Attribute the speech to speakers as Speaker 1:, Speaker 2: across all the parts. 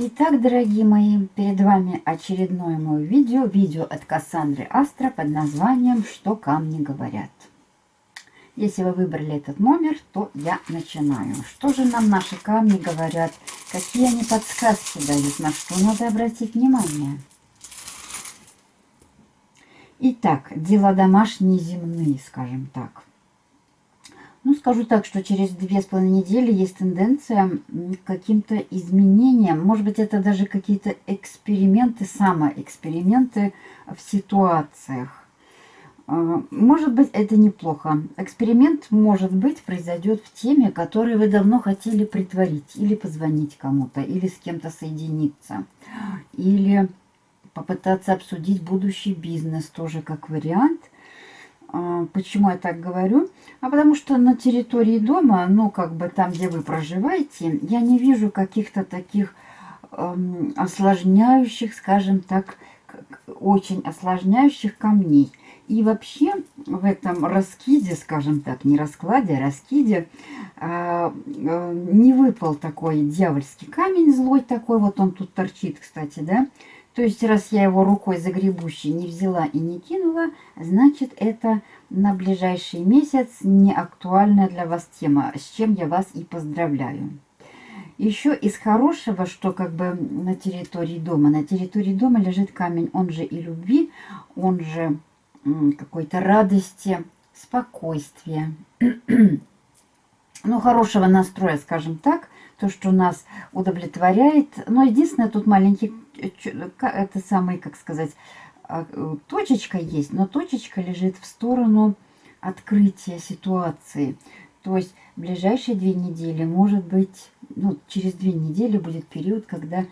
Speaker 1: Итак, дорогие мои, перед вами очередное мое видео, видео от Кассандры Астра под названием «Что камни говорят». Если вы выбрали этот номер, то я начинаю. Что же нам наши камни говорят? Какие они подсказки дают? На что надо обратить внимание? Итак, дела домашние земные, скажем так. Ну, скажу так, что через две с половиной недели есть тенденция к каким-то изменениям. Может быть, это даже какие-то эксперименты, самоэксперименты в ситуациях. А, может быть, это неплохо. Эксперимент, может быть, произойдет в теме, которую вы давно хотели притворить. Или позвонить кому-то, или с кем-то соединиться. Или попытаться обсудить будущий бизнес тоже как вариант – а, почему я так говорю? А потому что на территории дома, ну, как бы там, где вы проживаете, я не вижу каких-то таких эм, осложняющих, скажем так, очень осложняющих камней. И вообще в этом раскиде, скажем так, не раскладе, а раскиде, э, э, не выпал такой дьявольский камень злой такой, вот он тут торчит, кстати, да, то есть, раз я его рукой загребущей не взяла и не кинула, значит, это на ближайший месяц не актуальная для вас тема, с чем я вас и поздравляю. Еще из хорошего, что как бы на территории дома. На территории дома лежит камень, он же и любви, он же какой-то радости, спокойствия, ну, хорошего настроя, скажем так, то, что нас удовлетворяет. Но единственное, тут маленький это самый, как сказать, а, точечка есть, но точечка лежит в сторону открытия ситуации. То есть ближайшие две недели, может быть, ну, через две недели будет период, когда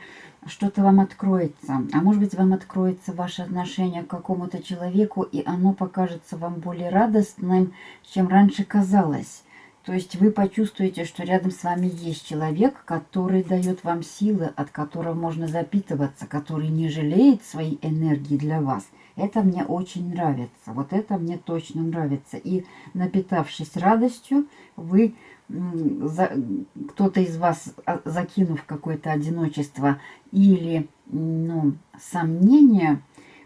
Speaker 1: что-то вам откроется. А может быть, вам откроется ваше отношение к какому-то человеку, и оно покажется вам более радостным, чем раньше казалось. То есть вы почувствуете, что рядом с вами есть человек, который дает вам силы, от которого можно запитываться, который не жалеет своей энергии для вас. Это мне очень нравится. Вот это мне точно нравится. И напитавшись радостью, вы, кто-то из вас, а, закинув какое-то одиночество или ну, сомнение,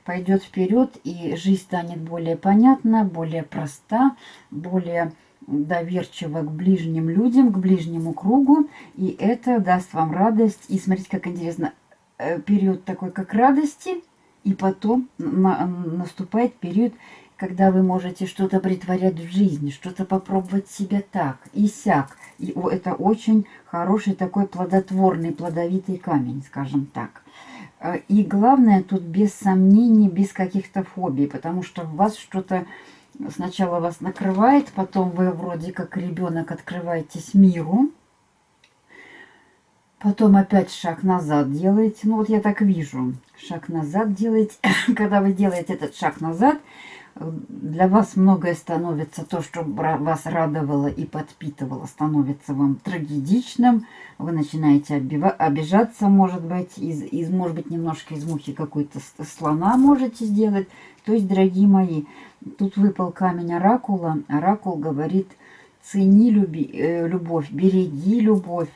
Speaker 1: пойдет вперед, и жизнь станет более понятна, более проста, более доверчиво к ближним людям, к ближнему кругу, и это даст вам радость. И смотрите, как интересно, э, период такой, как радости, и потом на, наступает период, когда вы можете что-то притворять в жизни, что-то попробовать себя так и сяк. И это очень хороший такой плодотворный, плодовитый камень, скажем так. Э, и главное, тут без сомнений, без каких-то фобий, потому что в вас что-то Сначала вас накрывает, потом вы вроде как ребенок открываетесь миру. Потом опять шаг назад делаете. Ну вот я так вижу. Шаг назад делаете. Когда вы делаете этот шаг назад, для вас многое становится, то, что вас радовало и подпитывало, становится вам трагедичным. Вы начинаете обижаться, может быть, из, из может быть, немножко из мухи какой-то слона можете сделать. То есть, дорогие мои, тут выпал камень оракула. Оракул говорит, цени люби, э, любовь, береги любовь.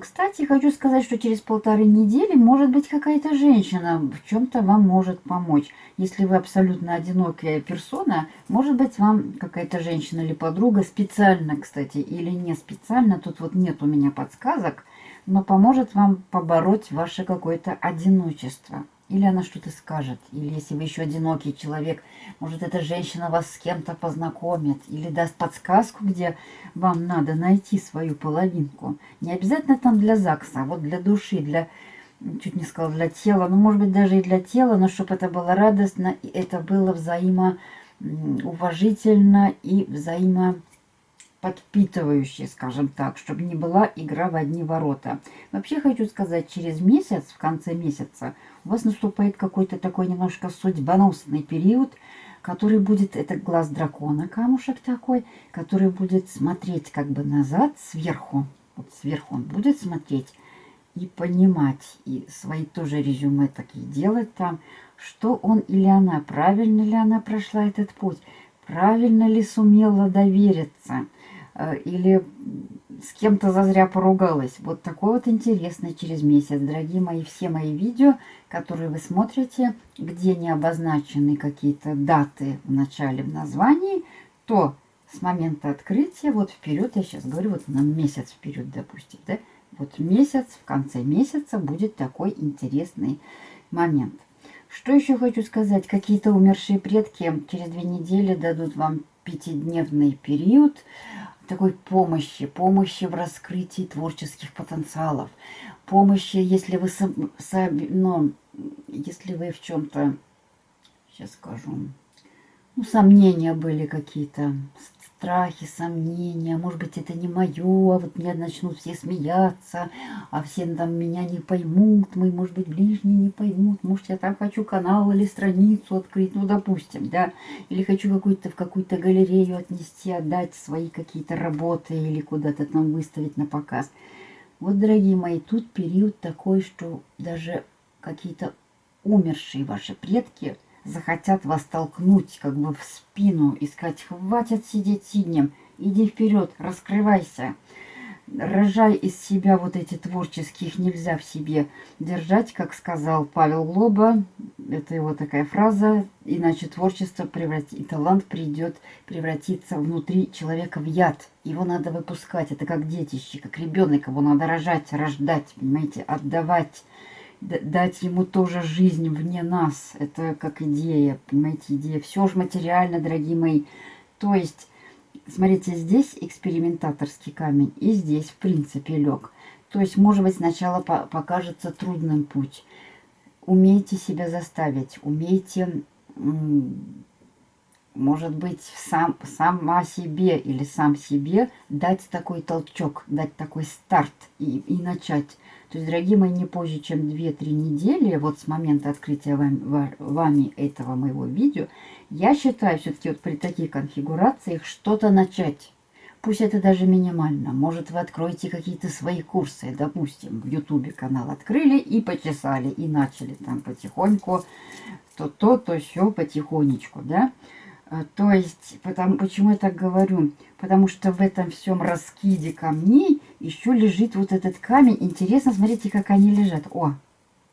Speaker 1: Кстати, хочу сказать, что через полторы недели, может быть, какая-то женщина в чем-то вам может помочь. Если вы абсолютно одинокая персона, может быть, вам какая-то женщина или подруга специально, кстати, или не специально, тут вот нет у меня подсказок, но поможет вам побороть ваше какое-то одиночество. Или она что-то скажет. Или если вы еще одинокий человек, может, эта женщина вас с кем-то познакомит. Или даст подсказку, где вам надо найти свою половинку. Не обязательно там для ЗАГСа, а вот для души, для, чуть не сказала, для тела. Ну, может быть, даже и для тела, но чтобы это было радостно, и это было взаимоуважительно и взаимо подпитывающей, скажем так, чтобы не была игра в одни ворота. Вообще хочу сказать, через месяц, в конце месяца, у вас наступает какой-то такой немножко судьбоносный период, который будет, это глаз дракона, камушек такой, который будет смотреть как бы назад, сверху, вот сверху он будет смотреть и понимать, и свои тоже резюме такие делать там, что он или она, правильно ли она прошла этот путь, правильно ли сумела довериться, или с кем-то зазря поругалась. Вот такой вот интересный через месяц. Дорогие мои, все мои видео, которые вы смотрите, где не обозначены какие-то даты в начале в названии, то с момента открытия, вот вперед, я сейчас говорю, вот на месяц вперед, допустим, да, вот месяц, в конце месяца будет такой интересный момент. Что еще хочу сказать? Какие-то умершие предки через две недели дадут вам пятидневный период такой помощи, помощи в раскрытии творческих потенциалов, помощи, если вы, сам, сам, ну, если вы в чем-то, сейчас скажу, ну, сомнения были какие-то, страхи, сомнения, может быть, это не мое, а вот мне начнут все смеяться, а все там меня не поймут, мы, может быть, ближние не поймут, может, я там хочу канал или страницу открыть, ну, допустим, да, или хочу какую-то в какую-то галерею отнести, отдать свои какие-то работы или куда-то там выставить на показ. Вот, дорогие мои, тут период такой, что даже какие-то умершие ваши предки – захотят вас толкнуть как бы в спину и сказать, хватит сидеть сиднем, иди вперед, раскрывайся. Рожай из себя вот эти творческие, их нельзя в себе держать, как сказал Павел Глоба. Это его такая фраза. Иначе творчество превратит, и талант придет превратиться внутри человека в яд. Его надо выпускать. Это как детище, как ребенок. Его надо рожать, рождать, понимаете, отдавать дать ему тоже жизнь вне нас. Это как идея, понимаете, идея. Все же материально, дорогие мои. То есть, смотрите, здесь экспериментаторский камень, и здесь, в принципе, лег. То есть, может быть, сначала по покажется трудным путь. Умейте себя заставить, умейте, может быть, сам, сама себе или сам себе дать такой толчок, дать такой старт и, и начать. То есть, дорогие мои, не позже, чем 2-3 недели, вот с момента открытия вами, вами этого моего видео, я считаю все-таки вот при таких конфигурациях что-то начать. Пусть это даже минимально. Может, вы откроете какие-то свои курсы. Допустим, в Ютубе канал открыли и почесали, и начали там потихоньку то то, то все потихонечку, да. А, то есть, потому, почему я так говорю? Потому что в этом всем раскиде камней еще лежит вот этот камень. Интересно, смотрите, как они лежат. О,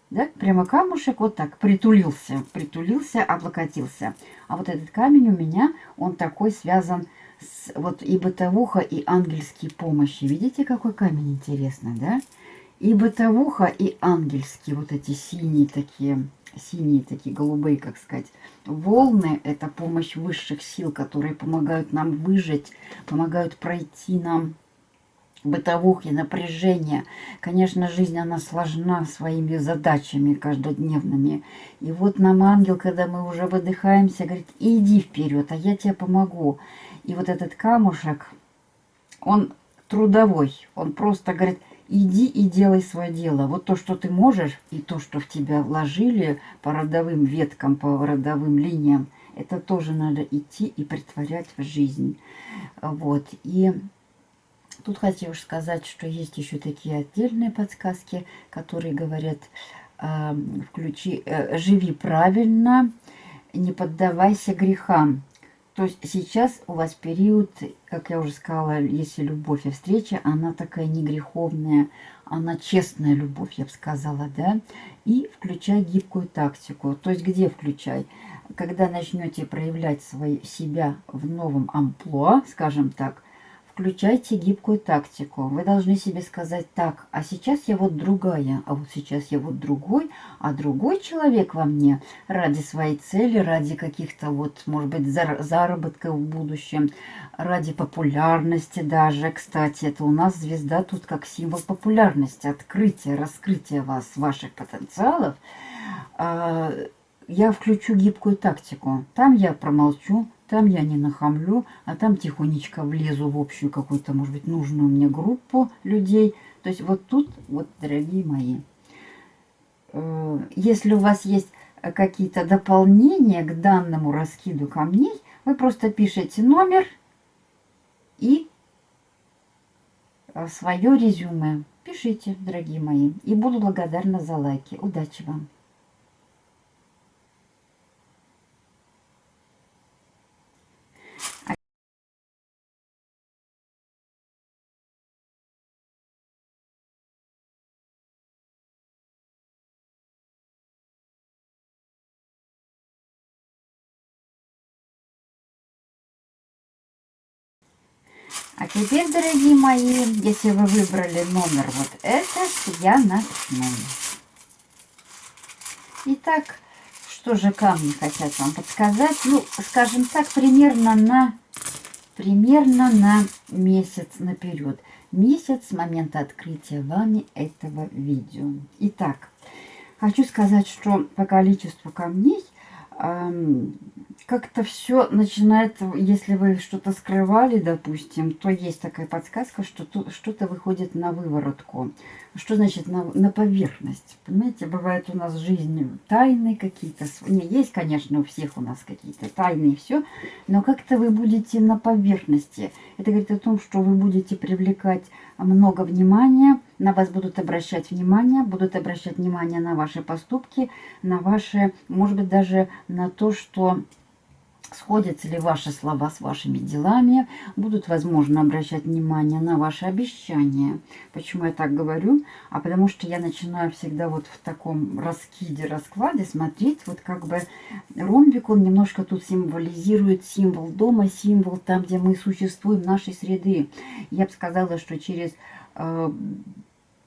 Speaker 1: да, прямо камушек вот так притулился, притулился, облокотился. А вот этот камень у меня, он такой связан с вот и бытовуха, и ангельские помощи. Видите, какой камень интересный, да? И бытовуха, и ангельские, вот эти синие такие синие такие, голубые, как сказать. Волны – это помощь высших сил, которые помогают нам выжить, помогают пройти нам бытовухи, напряжения. Конечно, жизнь, она сложна своими задачами каждодневными. И вот нам ангел, когда мы уже выдыхаемся, говорит, иди вперед, а я тебе помогу. И вот этот камушек, он трудовой, он просто говорит, Иди и делай свое дело. Вот то, что ты можешь, и то, что в тебя вложили по родовым веткам, по родовым линиям, это тоже надо идти и притворять в жизнь. Вот. И тут хочу сказать, что есть еще такие отдельные подсказки, которые говорят, э, включи, э, живи правильно, не поддавайся грехам. То есть сейчас у вас период, как я уже сказала, если любовь и встреча, она такая не греховная, она честная любовь, я бы сказала, да. И включай гибкую тактику. То есть где включай? Когда начнете проявлять свои, себя в новом амплуа, скажем так, включайте гибкую тактику. Вы должны себе сказать так, а сейчас я вот другая, а вот сейчас я вот другой, а другой человек во мне ради своей цели, ради каких-то вот, может быть, заработков в будущем, ради популярности даже. Кстати, это у нас звезда тут как символ популярности, открытия, раскрытия вас, ваших потенциалов. А, я включу гибкую тактику. Там я промолчу, там я не нахамлю, а там тихонечко влезу в общую какую-то, может быть, нужную мне группу людей. То есть вот тут, вот, дорогие мои, э, если у вас есть какие-то дополнения к данному раскиду камней, вы просто пишете номер и свое резюме. Пишите, дорогие мои. И буду благодарна за лайки. Удачи вам! А теперь, дорогие мои, если вы выбрали номер вот этот, я начну. Итак, что же камни хотят вам подсказать? Ну, скажем так, примерно на, примерно на месяц наперед. Месяц с момента открытия вами этого видео. Итак, хочу сказать, что по количеству камней как-то все начинает, если вы что-то скрывали, допустим, то есть такая подсказка, что что-то выходит на выворотку. Что значит на, на поверхность? Понимаете, бывает у нас в жизни тайны какие-то. Не, есть, конечно, у всех у нас какие-то тайны и все, но как-то вы будете на поверхности. Это говорит о том, что вы будете привлекать много внимания, на вас будут обращать внимание, будут обращать внимание на ваши поступки, на ваши, может быть, даже на то, что сходятся ли ваши слова с вашими делами, будут, возможно, обращать внимание на ваши обещания. Почему я так говорю? А потому что я начинаю всегда вот в таком раскиде, раскладе смотреть, вот как бы ромбик, он немножко тут символизирует символ дома, символ там, где мы существуем, нашей среды. Я бы сказала, что через, э,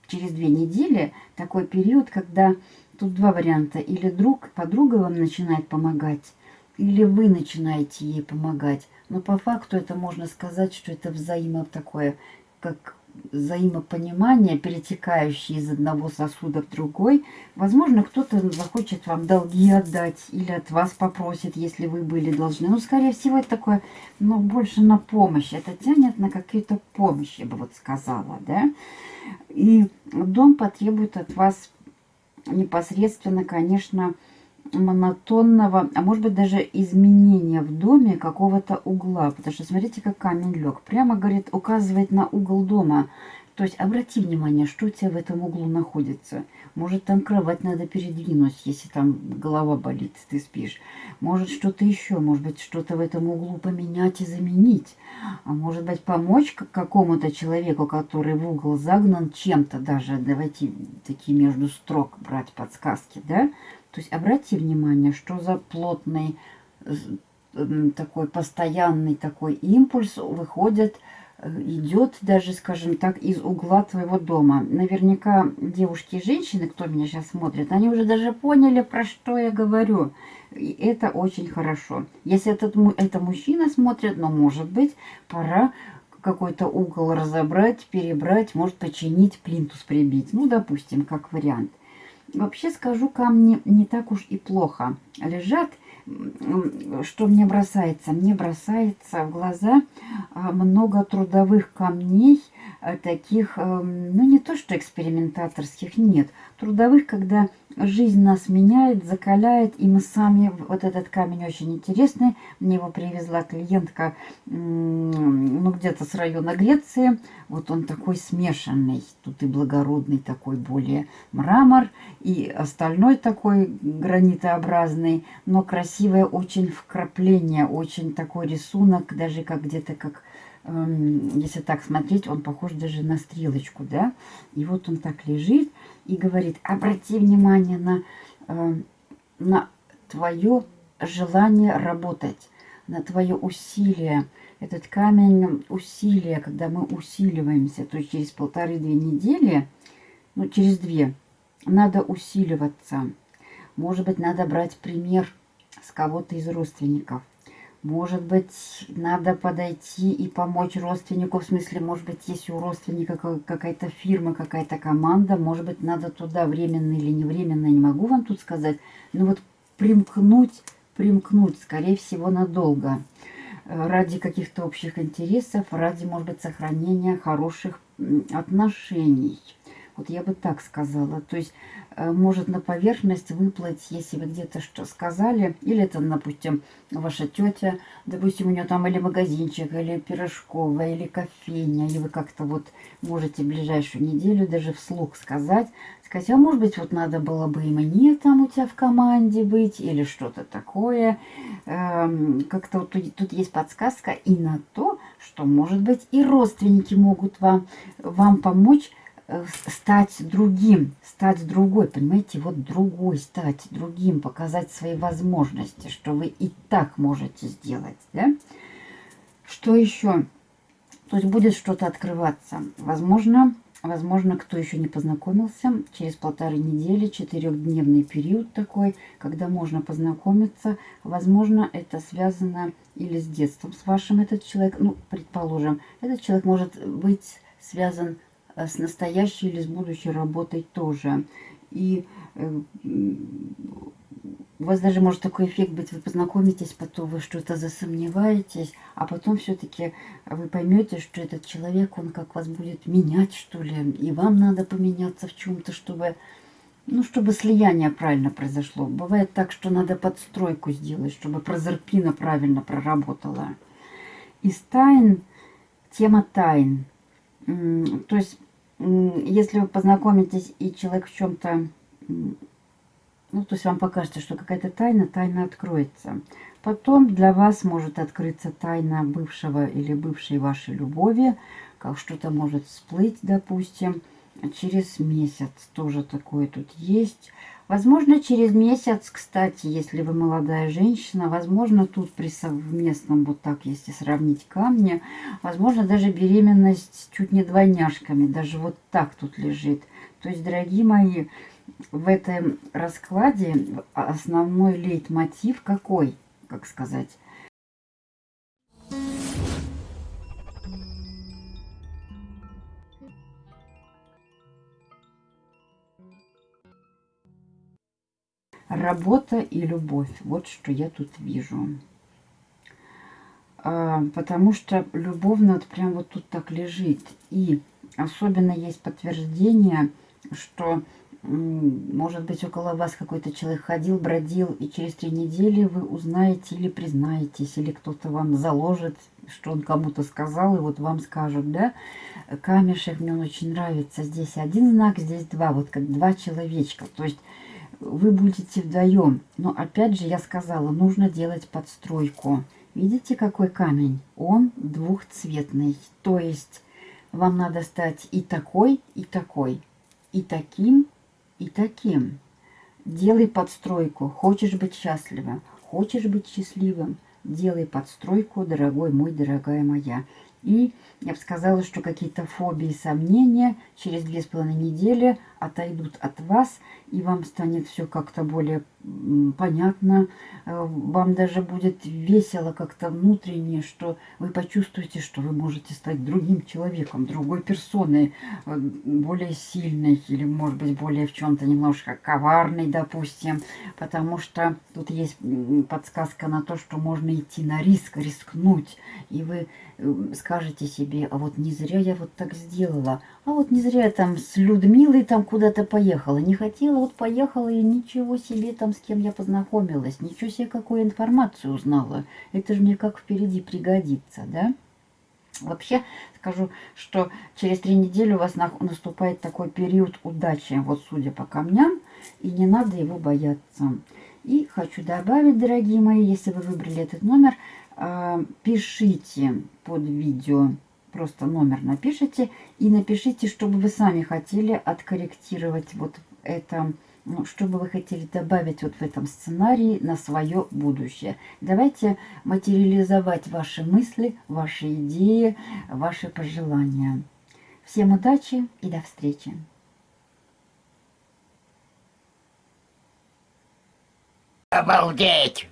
Speaker 1: через две недели такой период, когда тут два варианта. Или друг, подруга вам начинает помогать, или вы начинаете ей помогать. Но по факту это можно сказать, что это взаимо такое, как взаимопонимание, перетекающее из одного сосуда в другой. Возможно, кто-то захочет вам долги отдать или от вас попросит, если вы были должны. Ну, скорее всего, это такое, но больше на помощь. Это тянет на какие-то помощь, я бы вот сказала, да. И дом потребует от вас непосредственно, конечно, монотонного, а может быть даже изменения в доме какого-то угла. Потому что смотрите, как камень лег. Прямо, говорит, указывает на угол дома. То есть обрати внимание, что у тебя в этом углу находится. Может, там кровать надо передвинуть, если там голова болит, ты спишь. Может, что-то еще, может быть, что-то в этом углу поменять и заменить. А может быть, помочь какому-то человеку, который в угол загнан чем-то даже. Давайте такие между строк брать подсказки, да? То есть обрати внимание, что за плотный, такой постоянный такой импульс выходит идет даже, скажем так, из угла твоего дома. Наверняка девушки и женщины, кто меня сейчас смотрит, они уже даже поняли, про что я говорю. И это очень хорошо. Если этот, это мужчина смотрит, но может быть пора какой-то угол разобрать, перебрать, может починить, плинтус прибить. Ну, допустим, как вариант. Вообще скажу, камни не так уж и плохо лежат что мне бросается? Мне бросается в глаза а, много трудовых камней, а, таких, эм, ну не то что экспериментаторских, нет. Трудовых, когда жизнь нас меняет, закаляет, и мы сами, вот этот камень очень интересный, мне его привезла клиентка, ну где-то с района Греции, вот он такой смешанный, тут и благородный такой более мрамор, и остальной такой гранитообразный, но красивое очень вкрапление, очень такой рисунок, даже как где-то как эм, если так смотреть, он похож даже на стрелочку, да, и вот он так лежит и говорит, обрати внимание на, э, на твое желание работать, на твое усилие. Этот камень усилия, когда мы усиливаемся, то есть через полторы-две недели, ну, через две, надо усиливаться. Может быть, надо брать пример с кого-то из родственников. Может быть, надо подойти и помочь родственнику, в смысле, может быть, если у родственника какая-то фирма, какая-то команда, может быть, надо туда временно или не временно, не могу вам тут сказать, но вот примкнуть, примкнуть, скорее всего, надолго, ради каких-то общих интересов, ради, может быть, сохранения хороших отношений. Вот я бы так сказала. То есть э, может на поверхность выплыть, если вы где-то что сказали, или это, допустим, ваша тетя, допустим, у нее там или магазинчик, или пирожковая, или кофейня, и вы как-то вот можете ближайшую неделю даже вслух сказать, сказать, а может быть, вот надо было бы и мне там у тебя в команде быть, или что-то такое. Эм, как-то вот тут, тут есть подсказка и на то, что, может быть, и родственники могут вам, вам помочь стать другим, стать другой, понимаете, вот другой стать другим, показать свои возможности, что вы и так можете сделать, да? Что еще? То есть будет что-то открываться. Возможно, Возможно, кто еще не познакомился, через полторы недели, четырехдневный период такой, когда можно познакомиться. Возможно, это связано или с детством с вашим этот человек. Ну, предположим, этот человек может быть связан э, с настоящей или с будущей работой тоже. И э, у вас даже может такой эффект быть, вы познакомитесь, потом вы что-то засомневаетесь, а потом все-таки вы поймете, что этот человек, он как вас будет менять, что ли, и вам надо поменяться в чем-то, чтобы, ну, чтобы слияние правильно произошло. Бывает так, что надо подстройку сделать, чтобы прозерпина правильно проработала. Из тайн, тема тайн. То есть, если вы познакомитесь, и человек в чем-то ну, то есть вам покажется, что какая-то тайна, тайна откроется. Потом для вас может открыться тайна бывшего или бывшей вашей любови, как что-то может всплыть, допустим, через месяц. Тоже такое тут есть. Возможно, через месяц, кстати, если вы молодая женщина, возможно, тут при совместном, вот так, если сравнить камни, возможно, даже беременность чуть не двойняшками, даже вот так тут лежит. То есть, дорогие мои, в этом раскладе основной лейтмотив какой, как сказать? Работа и любовь. Вот что я тут вижу. А, потому что любовно вот прям вот тут так лежит. И особенно есть подтверждение, что может быть, около вас какой-то человек ходил, бродил, и через три недели вы узнаете или признаетесь, или кто-то вам заложит, что он кому-то сказал, и вот вам скажут, да, камешек мне он очень нравится, здесь один знак, здесь два, вот как два человечка, то есть вы будете вдвоем, но опять же я сказала, нужно делать подстройку. Видите, какой камень? Он двухцветный, то есть вам надо стать и такой, и такой, и таким, и таким. Делай подстройку. Хочешь быть счастливым, хочешь быть счастливым, делай подстройку, дорогой мой, дорогая моя. И я бы сказала, что какие-то фобии, сомнения через две с половиной недели отойдут от вас, и вам станет все как-то более понятно. Э, вам даже будет весело как-то внутренне, что вы почувствуете, что вы можете стать другим человеком, другой персоной, э, более сильной или, может быть, более в чем-то немножко коварной, допустим. Потому что тут есть подсказка на то, что можно идти на риск, рискнуть. И вы э, скажете себе, а вот не зря я вот так сделала, а вот не зря я там с Людмилой там куда-то поехала. Не хотела, вот поехала и ничего себе там с кем я познакомилась. Ничего себе, какую информацию узнала. Это же мне как впереди пригодится, да? Вообще скажу, что через три недели у вас наступает такой период удачи, вот судя по камням, и не надо его бояться. И хочу добавить, дорогие мои, если вы выбрали этот номер, а, пишите под видео, просто номер напишите, и напишите, чтобы вы сами хотели откорректировать вот это ну, что бы вы хотели добавить вот в этом сценарии на свое будущее. Давайте материализовать ваши мысли, ваши идеи, ваши пожелания. Всем удачи и до встречи!
Speaker 2: Обалдеть!